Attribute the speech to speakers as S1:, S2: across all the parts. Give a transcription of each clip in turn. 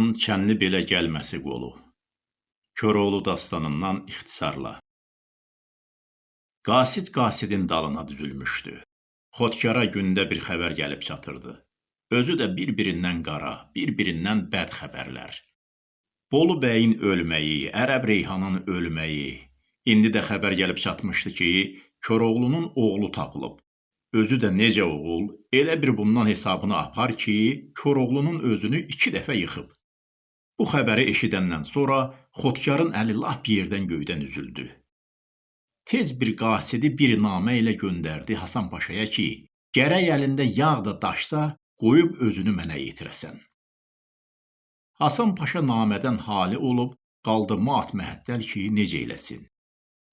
S1: Reyhanın Çənli belə gəlməsi qolu. Koroğlu dastanından ixtisarla. Qasid qasidin dalına düzülmüşdü. Xotkara gündə bir xəbər gəlib çatırdı. Özü də bir-birindən qara, bir-birindən bəd xəbərlər. Bolu bəyin ölməyi, Ərəb Reyhanın ölməyi, indi də xəbər gəlib çatmışdı ki, Koroğlunun oğlu tapılıb. Özü də necə oğul, elə bir bundan hesabını apar ki, Koroğlunun özünü iki dəfə yıxıb. Bu xəbəri eşidəndən sonra Xotkarın əli lap yerdən göydən üzüldü. Tez bir qasidi bir namə ilə göndərdi Hasan Paşaya ki, gərək əlində yağ da daşsa, qoyub özünü mənə yetirəsən. Hasan Paşa namədən hali olub, qaldı mat məhəttəl ki, necə eləsin.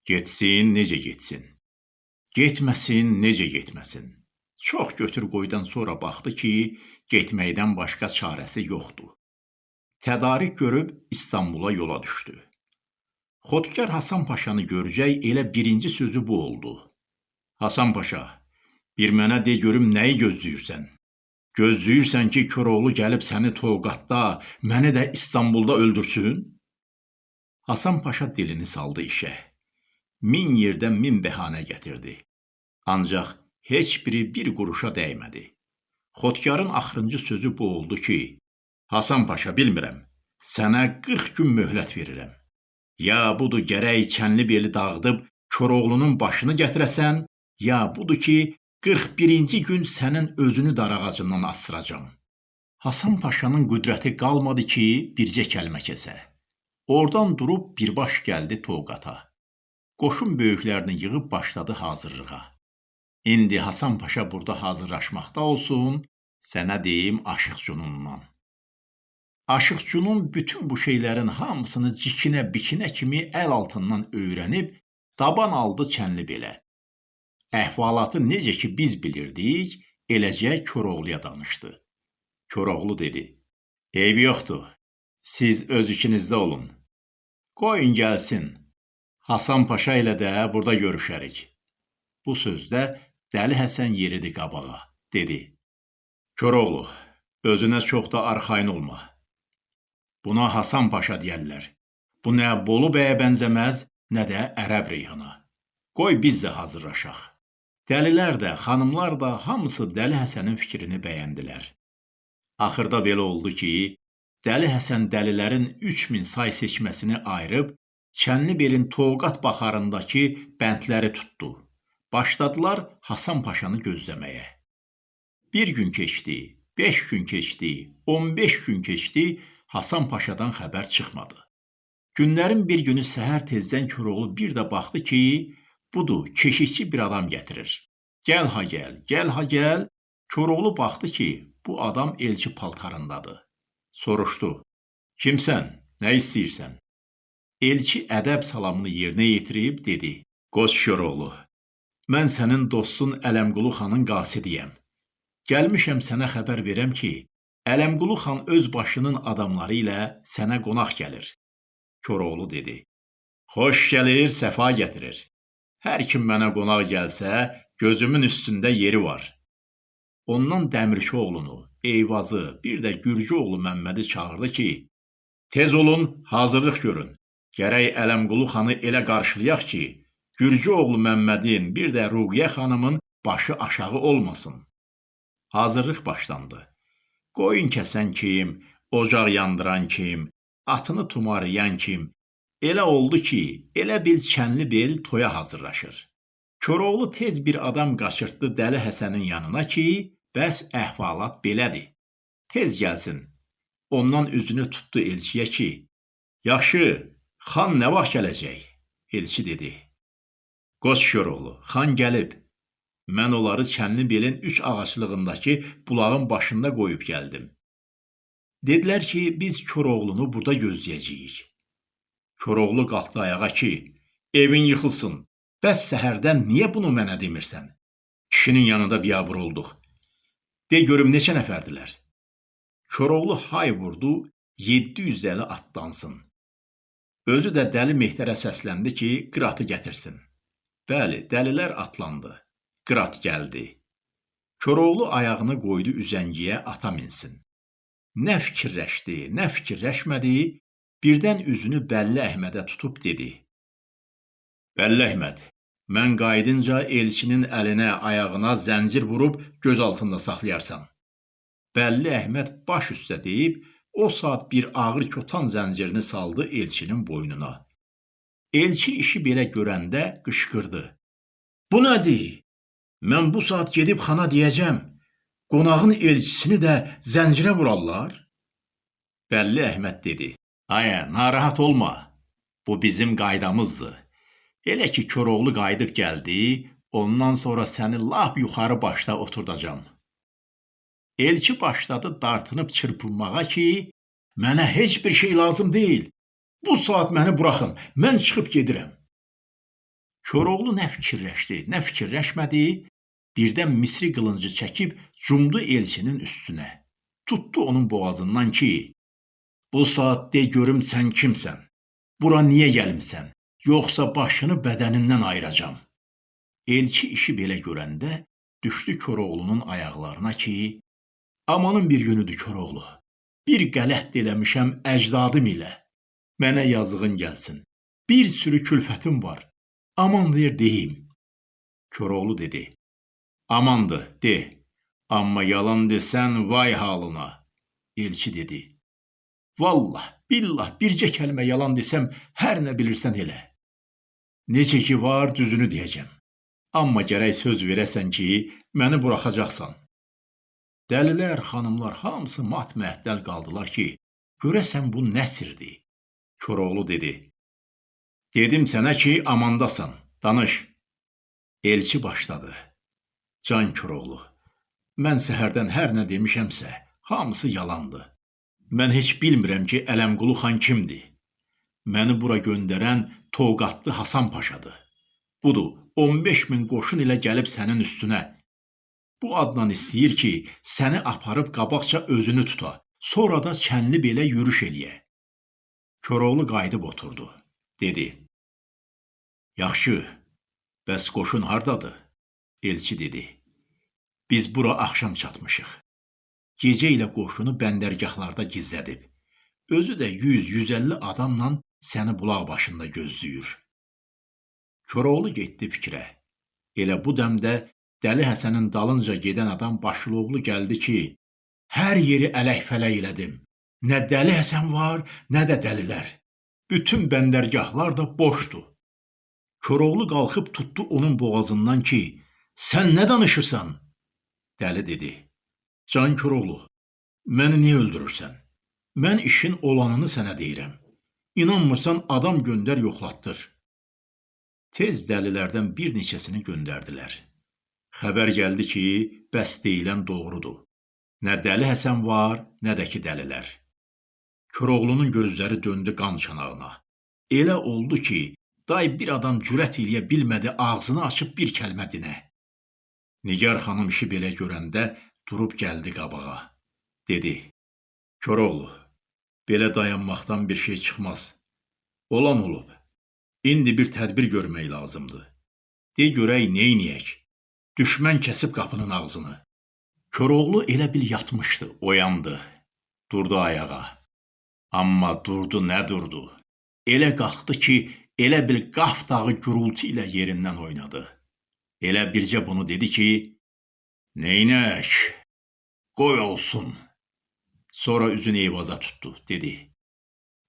S1: Getsin, necə getsin. Getməsin, necə getməsin. Çox götür qoydan sonra baxdı ki, getməkdən başqa çarəsi yoxdur. Tədarik görüb İstanbula yola düşdü. Xotkar Hasan Paşanı görəcək elə birinci sözü bu oldu. Hasan Paşa, bir mənə de görüm nəyi gözləyirsən? Gözləyirsən ki, Koroğlu gəlib səni Toqatda, məni də İstanbulda öldürsün? Hasan Paşa dilini saldı işə. Min yerdən min bəhanə gətirdi. Ancaq heç biri bir quruşa dəymədi. Xotkarın axırıncı sözü bu oldu ki, Hasan Paşa bilmirəm, sənə 40 gün möhlət verirəm. Ya budur gərək çənli beli dağıdıb Koroğlunun başını gətirəsən, ya budur ki, 41-ci gün sənin özünü darağacından asıracam. Hasan Paşanın qüdrəti qalmadı ki, bircə kəlmə kəsə. Oradan durub birbaş gəldi Toqata. Qoşun böyüklərini yığıb başladı hazırlığa. İndi Hasan Paşa burada hazırlaşmaqda olsun, sənə deyim Aşıq Cunundan. Aşıqçunun bütün bu şeylərin hamısını cikinə bikinə kimi əl altından öyrənib, daban aldı çənli belə. Əhvalatı necə ki biz bilirdik, eləcə Koroğluya danışdı. Koroğlu dedi, eybi yoxdur, siz öz ikinizdə olun. Qoyun gəlsin, Hasan Paşa ilə də burada görüşərik. Bu sözdə Dəli Həsən yeridi qabağa, dedi. Koroğlu, özünə çox da arxayın olma. Buna Hasan Paşa deyərlər. Bu nə Bolu bəyə bənzəməz, nə də Ərəb reyhana. Qoy biz də hazırlaşaq. Dəlilər də, xanımlar da hamısı Dəli Həsənin fikrini bəyəndilər. Axırda belə oldu ki, Dəli Həsən dəlilərin 3000 say seçməsini ayırıb Çənlibelin Toğqat baxarındakı bəndləri tutdu. Başladılar Hasan Paşanı gözləməyə. Bir gün keçdi, 5 gün keçdi, 15 gün keçdi, Hasan Paşadan xəbər çıxmadı. Günlərin bir günü səhər tezdən Koroğlu bir də baxdı ki, budur, keşikçi bir adam gətirir. Gəl ha gəl, gəl ha gəl. Koroğlu baxdı ki, bu adam elçi paltarındadır. Soruşdu: "Kimsən? Nə istəyirsən?" Elçi ədəb salamını yerinə yetirib dedi: "Qoç Koroğlu, mən sənin dostun Ələmqulu xanın qasidiyəm. Gəlmişəm sənə xəbər verəm ki, Ələmqulu xan öz başının adamları ilə sənə qonaq gəlir. Koroğlu dedi: Xoş gəlir, səfa gətirir. Hər kim mənə qonaq gəlsə, gözümün üstündə yeri var. Ondan Dəmirçi oğlunu, Eyvazı, bir də Gürcü oğlu Məmmədi çağırdı ki, tez olun, hazırlıq görün. Gərək Ələmqulu xanı elə qarşılayaq ki, Gürcü oğlu Məmmədin, bir də Ruqiyə xanımın başı aşağı olmasın. Hazırlıq başlandı. Qoyun kəsən kim, ocaq yandıran kim, atını tumarlayan kim, elə oldu ki, elə bil çənli bel toya hazırlaşır. Koroğlu tez bir adam qaçırtdı Dəli Həsənin yanına ki, bəs əhvalat belədir. Tez gəlsin. Ondan üzünü tutdu elçiyə ki, yaxşı, xan nə vaxt gələcək? Elçi dedi. Qoç Koroğlu, xan gəlib. Mən onları Çənlibelin üç ağaclığındakı bulağın başında qoyub gəldim. Dedilər ki, biz Koroğlunu burada gözləyəcəyik. Koroğlu qalxdı ayağa ki, evin yıxılsın. Bəs səhərdən niyə bunu mənə demirsən? Kişinin yanında biabır olduq. De görüm neçə nəfərdilər? Koroğlu hay vurdu, 750 atlansın. Özü də dəli Mehtərə səsləndi ki, qıratı gətirsin. Bəli, dəlilər atlandı. Qırat gəldi. Koroğlu ayağını qoydu üzəngiyə ata minsin. Nə fikirləşdi, nə fikirləşmədi, birdən üzünü Bəlli Əhmədə tutub dedi: Bəlli Əhməd, mən qayıdınca elçinin əlinə, ayağına zəncir vurub göz altında saxlayarsan. Bəlli Əhməd baş üstə deyib, o saat bir ağır kotan zəncirini saldı elçinin boynuna. Elçi işi belə görəndə qışqırdı. Bu nədir? Mən bu saat gedib xana deyəcəm. Qonağın elçisini də zəncirə vurarlar. Bəlli Əhməd dedi. Aya, narahat olma. Bu bizim qaydamızdır. Elə ki Koroğlu qayıdıb gəldi, ondan sonra səni lap yuxarı başda oturdacam. Elçi başladı dartınıb çırpınmağa ki, mənə heç bir şey lazım deyil. Bu saat məni buraxın, mən çıxıb gedirəm. Koroğlu nə fikirləşdi, nə fikirləşmədi, birdən misri qılıncı çəkib cumdu elçinin üstünə. Tutdu onun boğazından ki, bu saat de görüm sən kimsən? Bura niyə gəlmisən? Yoxsa başını bədənindən ayıracam. Elçi işi belə görəndə düşdü Koroğlunun ayaqlarına ki, amanın bir günüdür Koroğlu. Bir qələt eləmişəm əcdadım ilə. Mənə yazığın gəlsin. Bir sürü külfətim var. Aman ver deyim. Koroğlu dedi. Amandır, de. Amma yalan desən vay halına. Elçi dedi. Vallah, billah, bircə kəlmə yalan desəm, hər nə bilirsən elə. Necə ki var, düzünü deyəcəm. Amma gərək söz verəsən ki, məni buraxacaqsan. Dəlilər, xanımlar hamısı mat məhdəl qaldılar ki, görəsən bu nəsirdir. Koroğlu dedi. Dedim sənə ki, amandasan, danış. Elçi başladı. Can Koroğlu, mən səhərdən hər nə demişəmsə, hamısı yalandı. Mən heç bilmirəm ki, Ələmqulu xan kimdir. Məni bura göndərən Toqatlı Hasan Paşadır. Budur, 15 min qoşun ilə gəlib sənin üstünə. Bu adla istəyir ki, səni aparıb qabaqca özünü tuta, sonra da çənli belə yürüş eləyə. Koroğlu qayıdıb oturdu. Dedi: Yaxşı, bəs qoşun hardadır? Elçi dedi. Biz bura axşam çatmışıq. Gecə ilə qoşunu bəndərgahlarda gizlədib. Özü də 100-150 adamla səni bulaq başında gözləyir. Koroğlu getdi fikrə. Elə bu dəmdə Dəli Həsənin dalınca gedən adam Başılovlu gəldi ki, hər yeri ələk-fələk elədim. Nə Dəli Həsən var, nə də dəlilər. Bütün bəndərgahlar da boşdur. Koroğlu qalxıb tutdu onun boğazından ki, sən nə danışırsan? Dəli dedi. Can Koroğlu, məni niyə öldürürsən? Mən işin olanını sənə deyirəm. İnanmırsan adam göndər yoxlatdır. Tez dəlilərdən bir neçəsini göndərdilər. Xəbər gəldi ki, bəs deyilən doğrudur. Nə dəli Həsən var, nə də ki dəlilər. Koroğlunun gözləri döndü qan çanağına. Elə oldu ki, day bir adam cürət eləyə bilmədi ağzını açıb bir kəlmə dinə. Nigar xanım işi belə görəndə durub gəldi qabağa. Dedi: "Koroğlu, belə dayanmaqdan bir şey çıxmaz. Olan olub. İndi bir tədbir görmək lazımdır. De görək neyniyək? Düşmən kəsib qapının ağzını." Koroğlu elə bil yatmışdı, oyandı. Durdu ayağa. Amma durdu nə durdu? Elə qalxdı ki, elə bil qaf dağı gürültü ilə yerindən oynadı. Elə bircə bunu dedi ki, Neynək, qoy olsun. Sonra üzünü eyvaza tutdu, dedi.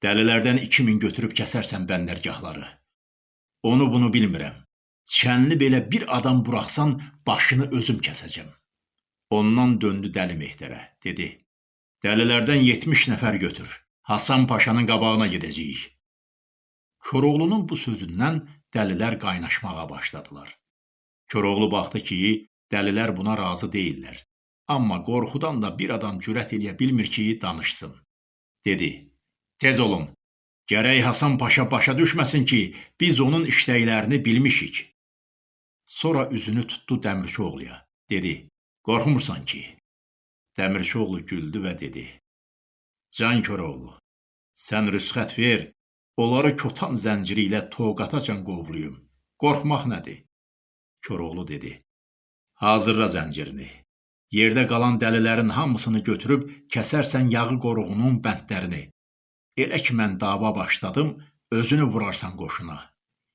S1: Dəlilərdən 2000 götürüb kəsərsən bəndərgahları. Onu bunu bilmirəm. Çənli belə bir adam buraxsan, başını özüm kəsəcəm. Ondan döndü Dəli Mehdərə, dedi. Dəlilərdən 70 nəfər götür. Hasan Paşanın qabağına gedəcəyik. Koroğlunun bu sözündən dəlilər qaynaşmağa başladılar. Koroğlu baxdı ki, dəlilər buna razı deyillər. Amma qorxudan da bir adam cürət eləyə bilmir ki, danışsın. Dedi, tez olun, gərək Hasan Paşa başa düşməsin ki, biz onun işləklərini bilmişik. Sonra üzünü tutdu Dəmirçioğluya. Dedi, qorxmursan ki? Dəmirçioğlu güldü və dedi, Can Koroğlu, sən rüsxət ver, onları kotan zənciri ilə toqatacan qovluyum. Qorxmaq nədir? Koroğlu dedi. Hazırla zəncirini. Yerdə qalan dəlilərin hamısını götürüb kəsərsən yağı qoruğunun bəndlərini. Elə ki mən dava başladım, özünü vurarsan qoşuna.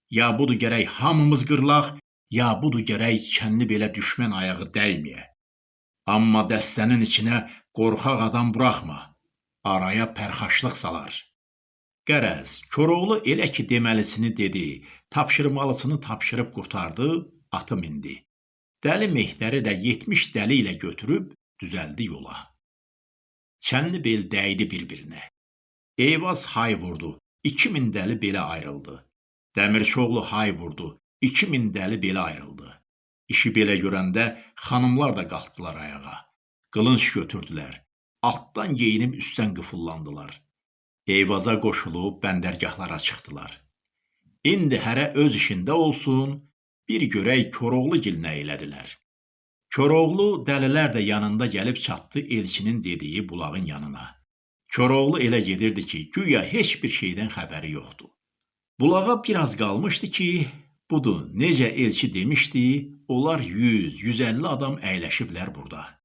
S1: Ya budur gərək hamımız qırlaq, ya budur gərək kənli belə düşmən ayağı dəyməyə. Amma dəstənin içinə qorxaq adam buraxma. Araya pərxaşlıq salar. Qərəz, Koroğlu elə ki deməlisini dedi, tapşırmalısını tapşırıb qurtardı, atı mindi. Dəli Mehdəri də 70 dəli ilə götürüb düzəldi yola. Çənli bel dəydi bir-birinə. Eyvaz hay vurdu, 2000 dəli belə ayrıldı. Dəmirçoğlu hay vurdu, 2000 dəli belə ayrıldı. İşi belə görəndə xanımlar da qalxdılar ayağa. Qılınc götürdülər. Altdan geyinib üstdən qıfıllandılar. Eyvaza qoşulub bəndərgahlara çıxdılar. İndi hərə öz işində olsun, bir görək Koroğlu gil nə elədilər. Koroğlu dəlilər də yanında gəlib çatdı elçinin dediyi bulağın yanına. Koroğlu elə gedirdi ki, güya heç bir şeydən xəbəri yoxdur. Bulağa biraz qalmışdı ki, budur, necə elçi demişdi, onlar 100-150 adam əyləşiblər burada.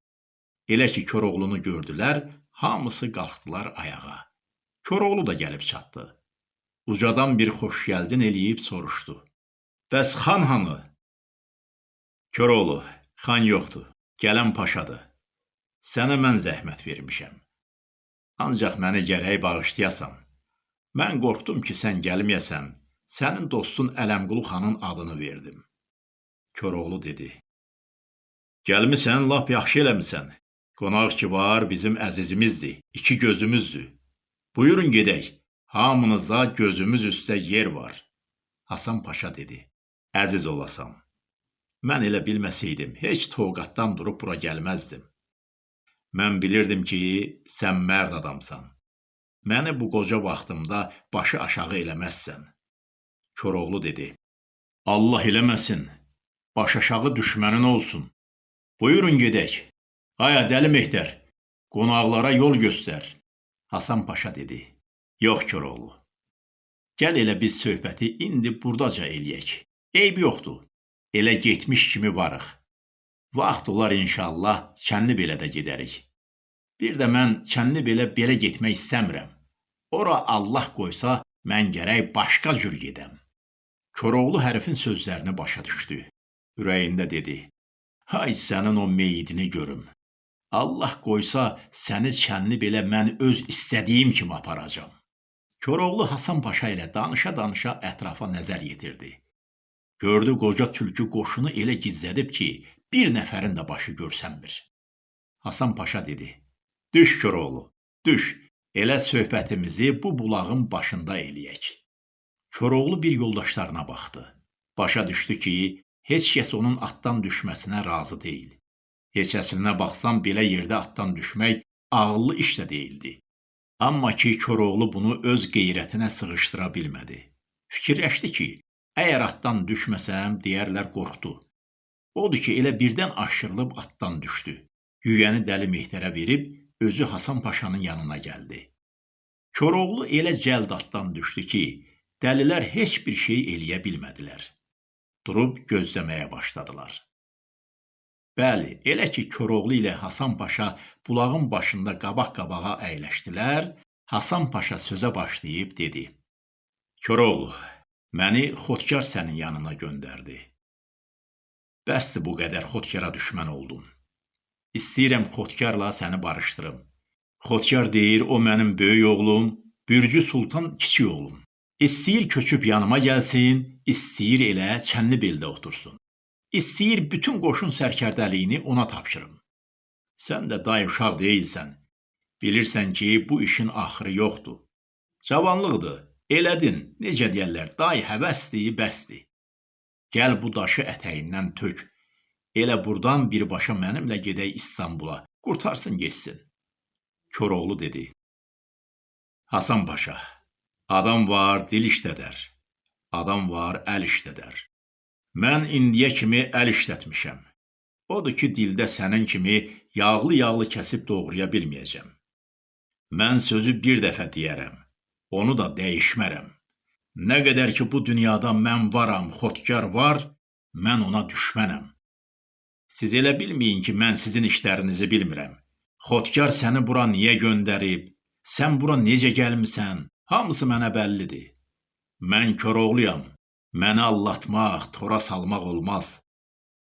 S1: Elə ki Koroğlunu gördülər, hamısı qalxdılar ayağa. Koroğlu da gəlib çatdı. Ucadan bir xoş gəldin eləyib soruşdu. Bəs xan hanı? Koroğlu, xan yoxdur. Gələn paşadır. Sənə mən zəhmət vermişəm. Ancaq məni gərək bağışlayasan. Mən qorxdum ki, sən gəlməyəsən. Sənin dostun Ələmqulu xanın adını verdim. Koroğlu dedi. Gəlmisən, lap yaxşı eləmisən. Qonaq ki var, bizim əzizimizdir, iki gözümüzdür. Buyurun gedək. Hamınıza gözümüz üstə yer var. Hasan Paşa dedi əziz olasan. Mən elə bilməsəydim, heç Toqatdan durub bura gəlməzdim. Mən bilirdim ki, sən mərd adamsan. Məni bu qoca vaxtımda başı aşağı eləməzsən. Koroğlu dedi. Allah eləməsin. Baş aşağı düşmənin olsun. Buyurun gedək. Aya dəli Mehdər, qonaqlara yol göstər. Hasan Paşa dedi. Yox Koroğlu. Gəl elə biz söhbəti indi burdaca eləyək. Eyb yoxdur. Elə getmiş kimi varıq. Vaxt olar inşallah Çənli belə də gedərik. Bir də mən Çənli belə belə getmək istəmirəm. Ora Allah qoysa, mən gərək başqa cür gedəm. Koroğlu hərfin sözlərini başa düşdü. Ürəyində dedi: "Hay sənin o meyidini görüm. Allah qoysa, səni Çənli belə mən öz istədiyim kimi aparacam." Koroğlu Hasan Paşa ilə danışa-danışa ətrafa nəzər yetirdi. Gördü qoca tülkü qoşunu elə gizlədib ki, bir nəfərin də başı görsənmir. Hasan Paşa dedi: "Düş Koroğlu, düş. Elə söhbətimizi bu bulağın başında eləyək." Koroğlu bir yoldaşlarına baxdı. Başa düşdü ki, heç kəs onun atdan düşməsinə razı deyil. Heç əslinə baxsam belə yerdə atdan düşmək ağıllı iş də deyildi. Amma ki, Koroğlu bunu öz qeyrətinə sığışdıra bilmədi. Fikirləşdi ki, Əgər atdan düşməsəm, deyərlər qorxdu. Odur ki, elə birdən aşırılıb atdan düşdü. Yüyəni dəli Mehdərə verib özü Hasan Paşanın yanına gəldi. Koroğlu elə cəld atdan düşdü ki, dəlilər heç bir şey eləyə bilmədilər. Durub gözləməyə başladılar. Bəli, elə ki Koroğlu ilə Hasan Paşa bulağın başında qabaq-qabağa əyləşdilər, Hasan Paşa sözə başlayıb dedi: Koroğlu, Məni Xotkar sənin yanına göndərdi. Bəsdir bu qədər Xotkara düşmən oldun. İstəyirəm Xotkarla səni barışdırım. Xotkar deyir, o mənim böyük oğlum, Bürcü Sultan kiçik oğlum. İstəyir köçüb yanıma gəlsin, istəyir elə çənli beldə otursun. İstəyir bütün qoşun sərkərdəliyini ona tapşırım. Sən də day uşaq deyilsən. Bilirsən ki, bu işin axırı yoxdur. Cavanlıqdır, Elədin, necə deyərlər, day həvəsdir, bəsdir. Gəl bu daşı ətəyindən tök. Elə burdan birbaşa mənimlə gedək İstanbula, qurtarsın getsin. Koroğlu dedi. Hasan Paşa, adam var, dil işlədər. Adam var, əl işlədər. Mən indiyə kimi əl işlətmişəm. Odur ki, dildə sənin kimi yağlı-yağlı kəsib doğraya bilməyəcəm. Mən sözü bir dəfə deyərəm onu da dəyişmərəm. Nə qədər ki bu dünyada mən varam, xotkar var, mən ona düşmənəm. Siz elə bilməyin ki, mən sizin işlərinizi bilmirəm. Xotkar səni bura niyə göndərib? Sən bura necə gəlmisən? Hamısı mənə bəllidir. Mən Koroğluyam. Məni allatmaq, tora salmaq olmaz.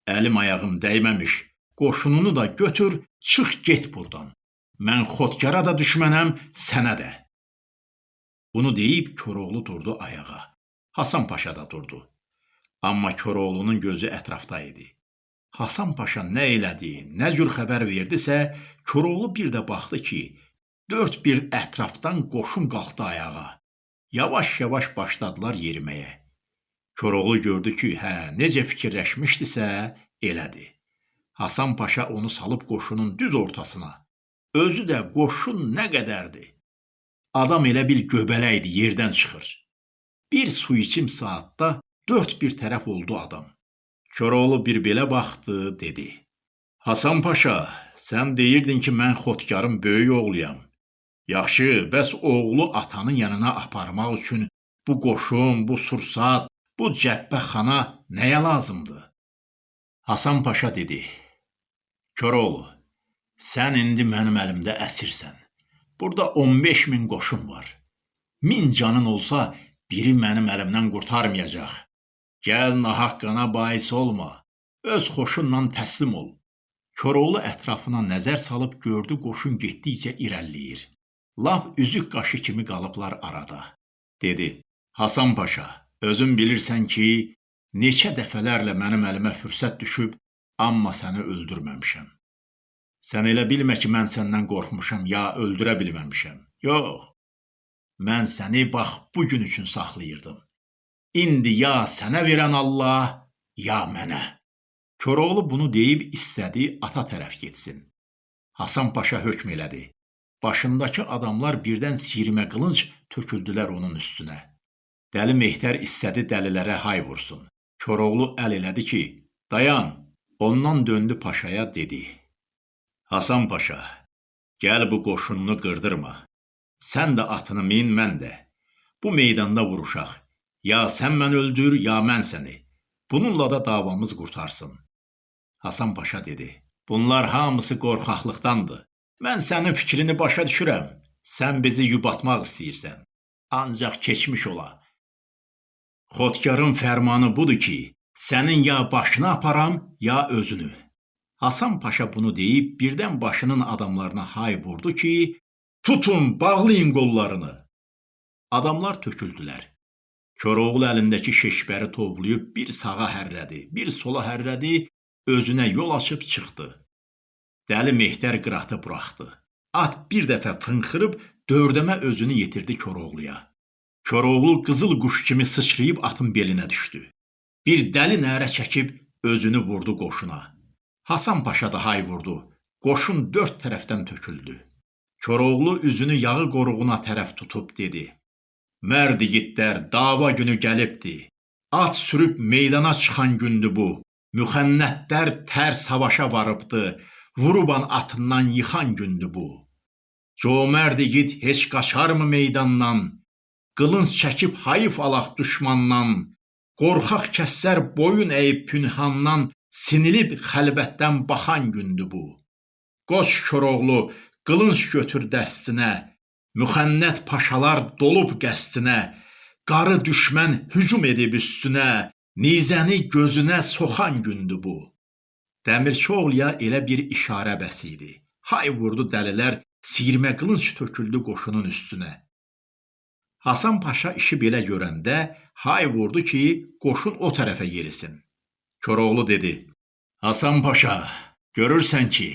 S1: Əlim ayağım dəyməmiş, qoşununu da götür, çıx get burdan. Mən Xotkara da düşmənəm, sənə də. Bunu deyib Koroğlu durdu ayağa. Hasan Paşa da durdu. Amma Koroğlunun gözü ətrafda idi. Hasan Paşa nə elədi, nə cür xəbər verdisə, Koroğlu bir də baxdı ki, dörd bir ətrafdan qoşun qalxdı ayağa. Yavaş-yavaş başladılar yeriməyə. Koroğlu gördü ki, hə, necə fikirləşmişdisə, elədi. Hasan Paşa onu salıb qoşunun düz ortasına. Özü də qoşun nə qədərdir. Adam elə bil göbələkdir, yerdən çıxır. Bir su içim saatda dörd bir tərəf oldu adam. Koroğlu bir belə baxdı, dedi. Hasan Paşa, sən deyirdin ki, mən xotkarın böyük oğluyam. Yaxşı, bəs oğlu atanın yanına aparmaq üçün bu qoşun, bu sursat, bu cəbbəxana nəyə lazımdır? Hasan Paşa dedi. Koroğlu, sən indi mənim əlimdə əsirsən. Burada 15 min qoşun var. Min canın olsa, biri mənim əlimdən qurtarmayacaq. Gəl nahaq qana bais olma. Öz xoşunla təslim ol. Koroğlu ətrafına nəzər salıb gördü qoşun getdikcə irəliləyir. Lap üzük qaşı kimi qalıblar arada. Dedi: "Hasan Paşa, özün bilirsən ki, neçə dəfələrlə mənim əlimə fürsət düşüb, amma səni öldürməmişəm. Sən elə bilmə ki, mən səndən qorxmuşam ya öldürə bilməmişəm. Yox. Mən səni bax bu gün üçün saxlayırdım. İndi ya sənə verən Allah, ya mənə. Koroğlu bunu deyib istədi ata tərəf getsin. Hasan Paşa hökm elədi. Başındakı adamlar birdən sirmə qılınc töküldülər onun üstünə. Dəli Mehtər istədi dəlilərə hay vursun. Koroğlu əl elədi ki, dayan. Ondan döndü paşaya dedi. Hasan Paşa, gəl bu qoşununu qırdırma. Sən də atını min, mən də. Bu meydanda vuruşaq. Ya sən mən öldür, ya mən səni. Bununla da davamız qurtarsın. Hasan Paşa dedi. Bunlar hamısı qorxaqlıqdandır. Mən sənin fikrini başa düşürəm. Sən bizi yubatmaq istəyirsən. Ancaq keçmiş ola. Xotkarın fərmanı budur ki, sənin ya başını aparam, ya özünü. Hasan Paşa bunu deyib birdən başının adamlarına hay vurdu ki, tutun, bağlayın qollarını. Adamlar töküldülər. Koroğlu əlindəki şeşbəri tovlayıb bir sağa hərrədi, bir sola hərrədi, özünə yol açıb çıxdı. Dəli Mehtər qıratı buraxdı. At bir dəfə fınxırıb dördəmə özünü yetirdi Koroğluya. Koroğlu qızıl quş kimi sıçrayıb atın belinə düşdü. Bir dəli nərə çəkib özünü vurdu qoşuna. Hasan Paşa da hay vurdu. Qoşun dörd tərəfdən töküldü. Koroğlu üzünü yağı qoruğuna tərəf tutub dedi. Mərd igidlər, dava günü gəlibdi. At sürüb meydana çıxan gündür bu. Müxənnətlər tər savaşa varıbdı. Vuruban atından yıxan gündür bu. Comərd igid heç qaçarmı meydandan? Qılınc çəkib hayıf alaq düşmandan. Qorxaq kəslər boyun əyib pünhandan sinilib xəlvətdən baxan gündür bu. Qoç Koroğlu qılınc götür dəstinə, müxənnət paşalar dolub qəstinə, qarı düşmən hücum edib üstünə, nizəni gözünə soxan gündür bu. Dəmirçioğluya elə bir işarə bəs idi. Hay vurdu dəlilər, sirmə qılınc töküldü qoşunun üstünə. Hasan Paşa işi belə görəndə hay vurdu ki, qoşun o tərəfə yerisin. Koroğlu dedi: Hasan Paşa, görürsən ki,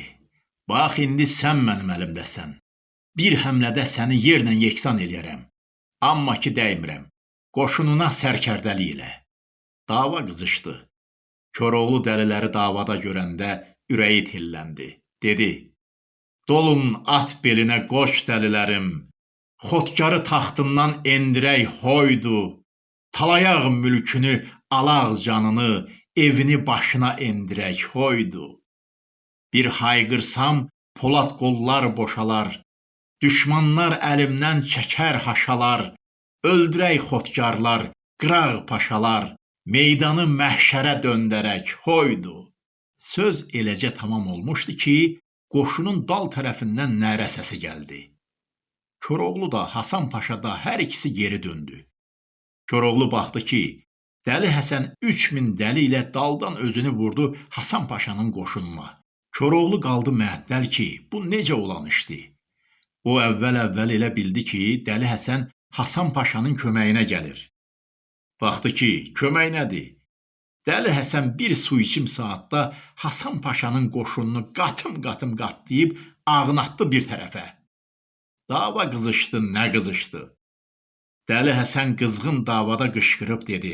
S1: bax indi sən mənim əlimdəsən. Bir həmlədə səni yerlə yeksan eləyərəm. Amma ki dəymirəm. Qoşununa sərkərdəli elə. Dava qızışdı. Koroğlu dəliləri davada görəndə ürəyi tilləndi. Dedi: "Dolun at belinə qoş dəlilərim. Xotkarı taxtından endirək hoydu. Talayaq mülkünü, alaq canını, evini başına endirək hoydu. Bir hayqırsam, polad qollar boşalar, düşmanlar əlimdən çəkər haşalar, öldürək xotkarlar, qıraq paşalar, meydanı məhşərə döndərək hoydu. Söz eləcə tamam olmuşdu ki, qoşunun dal tərəfindən nərə səsi gəldi. Koroğlu da, Hasan Paşa da hər ikisi geri döndü. Koroğlu baxdı ki, Dəli Həsən 3000 dəli ilə daldan özünü vurdu Hasan Paşanın qoşununa. Koroğlu qaldı məəttəl ki, bu necə olan işdi? O əvvəl-əvvəl elə bildi ki, Dəli Həsən Hasan Paşanın köməyinə gəlir. Baxdı ki, kömək nədir? Dəli Həsən bir su içim saatda Hasan Paşanın qoşununu qatım-qatım qatlayıb ağnatdı bir tərəfə. Dava qızışdı, nə qızışdı. Dəli Həsən qızğın davada qışqırıb dedi: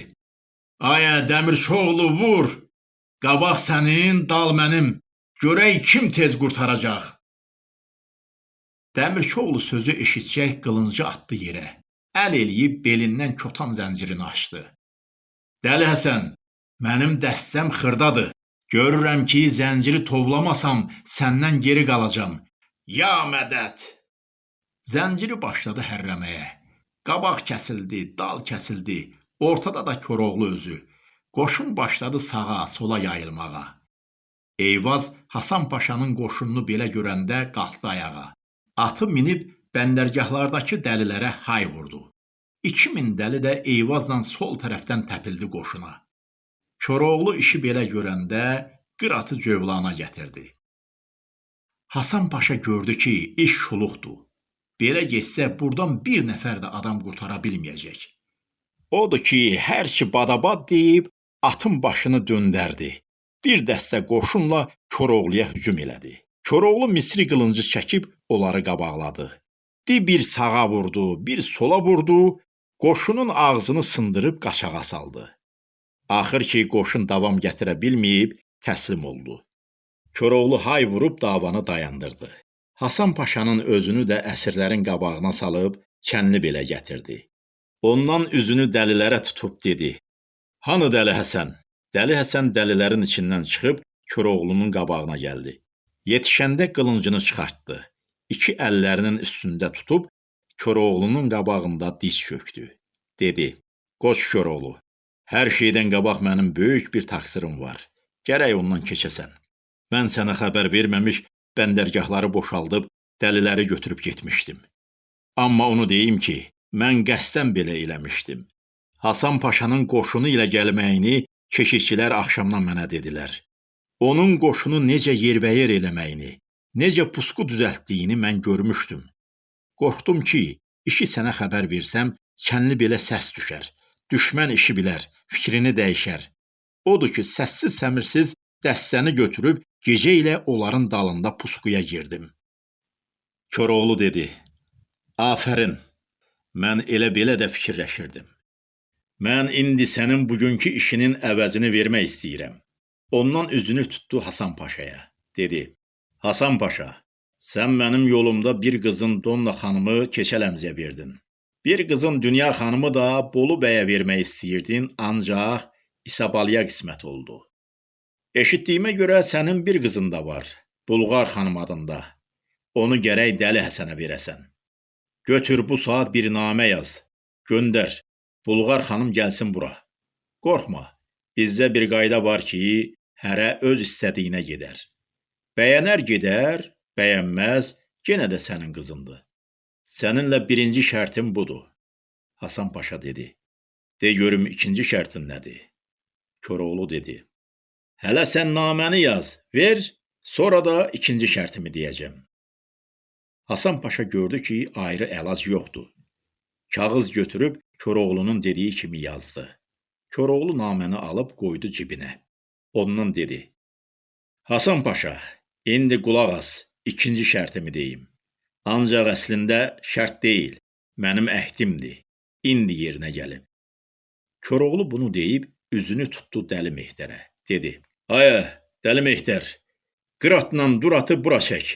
S1: "Ayə Dəmirçioğlu vur! Qabaq sənin, dal mənim. Görək kim tez qurtaracaq." Dəmirçioğlu sözü eşitcək qılıncı atdı yerə. Əl eləyib belindən kotan zəncirini açdı. Dəli Həsən, mənim dəstəm xırdadır. Görürəm ki, zənciri tovlamasam səndən geri qalacam. Ya mədət! Zənciri başladı hərrəməyə. Qabaq kəsildi, dal kəsildi, ortada da Koroğlu özü. Qoşun başladı sağa, sola yayılmağa. Eyvaz Hasan Paşanın qoşununu belə görəndə qalxdı ayağa. Atı minib bəndərgahlardakı dəlilərə hay vurdu. 2000 dəli də Eyvazla sol tərəfdən təpildi qoşuna. Koroğlu işi belə görəndə qıratı cövlana gətirdi. Hasan Paşa gördü ki, iş şuluqdur. Belə getsə burdan bir nəfər də adam qurtara bilməyəcək. Odur ki, hər ki badabad deyib atın başını döndərdi. Bir dəstə qoşunla Koroğluya hücum elədi. Koroğlu Misri qılıncı çəkib onları qabaqladı. Di bir sağa vurdu, bir sola vurdu, qoşunun ağzını sındırıb qaçağa saldı. Axır ki, qoşun davam gətirə bilməyib təslim oldu. Koroğlu hay vurub davanı dayandırdı. Hasan Paşanın özünü də əsirlərin qabağına salıb kənli belə gətirdi. Ondan üzünü dəlilərə tutub dedi: "Hanı Dəli Həsən?" Dəli Həsən dəlilərin içindən çıxıb Koroğlunun qabağına gəldi. Yetişəndə qılıncını çıxartdı. İki əllərinin üstündə tutub Koroğlunun qabağında diz çökdü. Dedi: "Qoç Koroğlu, hər şeydən qabaq mənim böyük bir təqsirim var. Gərək ondan keçəsən. Mən sənə xəbər verməmiş bəndərgahları boşaldıb dəliləri götürüb getmişdim. Amma onu deyim ki, mən qəsdən belə eləmişdim. Hasan Paşanın qoşunu ilə gəlməyini keşikçilər axşamdan mənə dedilər. Onun qoşunu necə yerbəyər eləməyini, necə pusqu düzəltdiyini mən görmüşdüm. Qorxdum ki, işi sənə xəbər versəm, kənli belə səs düşər. Düşmən işi bilər, fikrini dəyişər. Odur ki, səssiz səmirsiz dəstəni götürüb gecə ilə onların dalında pusquya girdim. Koroğlu dedi: "Afərin. Mən elə belə də fikirləşirdim. Mən indi sənin bugünkü işinin əvəzini vermək istəyirəm." Ondan üzünü tutdu Hasan Paşaya. Dedi: "Hasan Paşa, sən mənim yolumda bir qızın Donna xanımı Keçələmziyə verdin. Bir qızın Dünya xanımı da Bolu bəyə vermək istəyirdin, ancaq İsabalya qismət oldu. Eşitdiyimə görə sənin bir qızın da var, Bulqar xanım adında. Onu gərək Dəli Həsənə verəsən. Götür bu saat bir namə yaz. Göndər. Bulqar xanım gəlsin bura. Qorxma. Bizdə bir qayda var ki, hərə öz istədiyinə gedər. Bəyənər gedər, bəyənməz, yenə də sənin qızındır. Səninlə birinci şərtim budur. Hasan Paşa dedi. De görüm ikinci şərtin nədir? Koroğlu dedi. Hələ sən naməni yaz, ver, sonra da ikinci şərtimi deyəcəm. Hasan Paşa gördü ki, ayrı əlac yoxdur. Kağız götürüb Koroğlunun dediyi kimi yazdı. Koroğlu naməni alıb qoydu cibinə. Ondan dedi: Hasan Paşa, indi qulaq as, ikinci şərtimi deyim. Ancaq əslində şərt deyil, mənim əhdimdir. İndi yerinə gəlib. Koroğlu bunu deyib üzünü tutdu Dəli Mehdərə. Dedi: Ayə, Dəli Mehtər, qıratla duratı bura çək.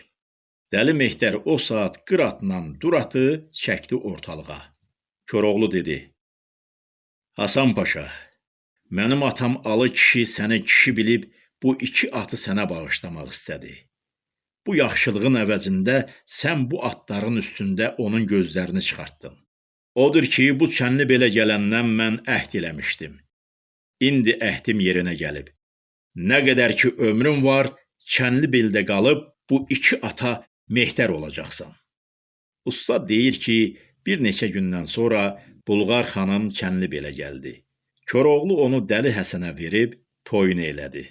S1: Dəli Mehtər o saat qıratla duratı çəkdi ortalığa. Koroğlu dedi: Hasan Paşa, mənim atam Alı kişi səni kişi bilib bu iki atı sənə bağışlamaq istədi. Bu yaxşılığın əvəzində sən bu atların üstündə onun gözlərini çıxartdın. Odur ki, bu çənli belə gələndən mən əhd eləmişdim. İndi əhdim yerinə gəlib. Nə qədər ki ömrün var, Çənlibeldə qalıb bu iki ata mehdər olacaqsan. Usta deyir ki, bir neçə gündən sonra Bulqar xanım Çənlibelə gəldi. Koroğlu onu Dəli Həsənə verib toyunu elədi.